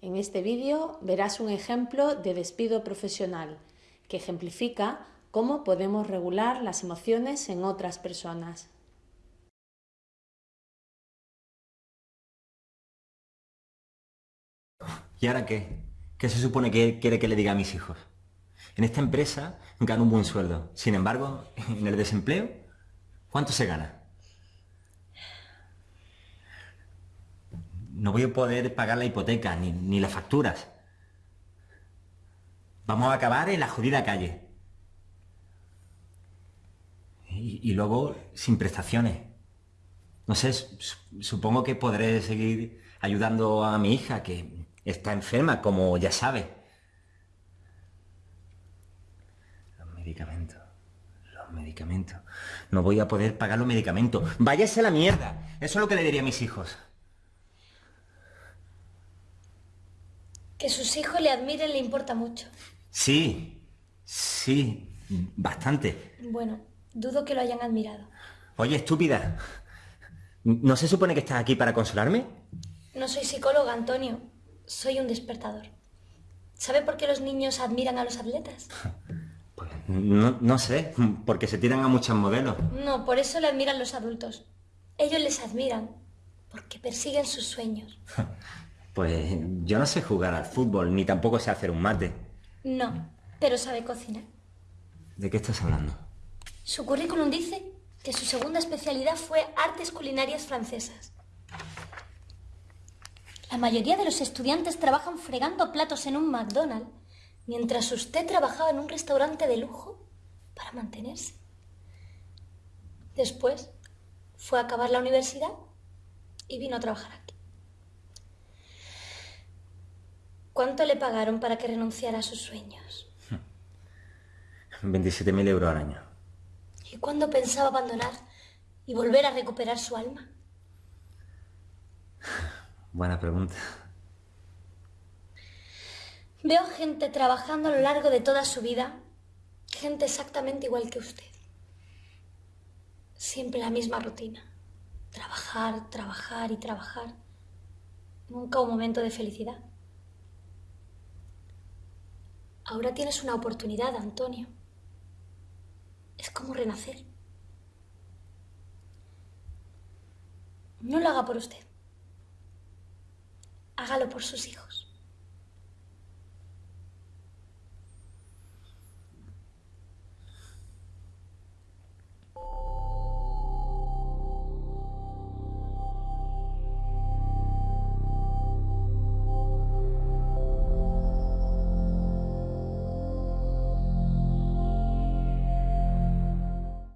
En este vídeo verás un ejemplo de despido profesional que ejemplifica cómo podemos regular las emociones en otras personas. ¿Y ahora qué? ¿Qué se supone que quiere que le diga a mis hijos? En esta empresa gano un buen sueldo. Sin embargo, en el desempleo, ¿cuánto se gana? No voy a poder pagar la hipoteca ni, las facturas. Vamos a acabar en la jodida calle. Y, y luego sin prestaciones. No sé, supongo que podré seguir ayudando a mi hija, que está enferma, como ya sabe. Los medicamentos. Los medicamentos. No voy a poder pagar los medicamentos. Váyase a la mierda. Eso es lo que le diría a mis hijos. Que sus hijos le admiren le importa mucho. Sí, sí, bastante. Bueno, dudo que lo hayan admirado. Oye, estúpida. ¿No se supone que estás aquí para consolarme? No soy psicóloga, Antonio. Soy un despertador. ¿Sabe por qué los niños admiran a los atletas? Pues no, no sé, porque se tiran a muchos modelos. No, por eso le admiran los adultos. Ellos les admiran, porque persiguen sus sueños. Pues yo no sé jugar al fútbol, ni tampoco sé hacer un mate. No, pero sabe cocinar. ¿De qué estás hablando? Su currículum dice que su segunda especialidad fue artes culinarias francesas. La mayoría de los estudiantes trabajan fregando platos en un McDonald's, mientras usted trabajaba en un restaurante de lujo para mantenerse. Después fue a acabar la universidad y vino a trabajar aquí. ¿Cuánto le pagaron para que renunciara a sus sueños? 27.000 euros al año. ¿Y cuándo pensaba abandonar y volver a recuperar su alma? Buena pregunta. Veo gente trabajando a lo largo de toda su vida, gente exactamente igual que usted. Siempre la misma rutina. Trabajar, trabajar y trabajar. Nunca un momento de felicidad. Ahora tienes una oportunidad, Antonio. Es como renacer. No lo haga por usted. Hágalo por sus hijos.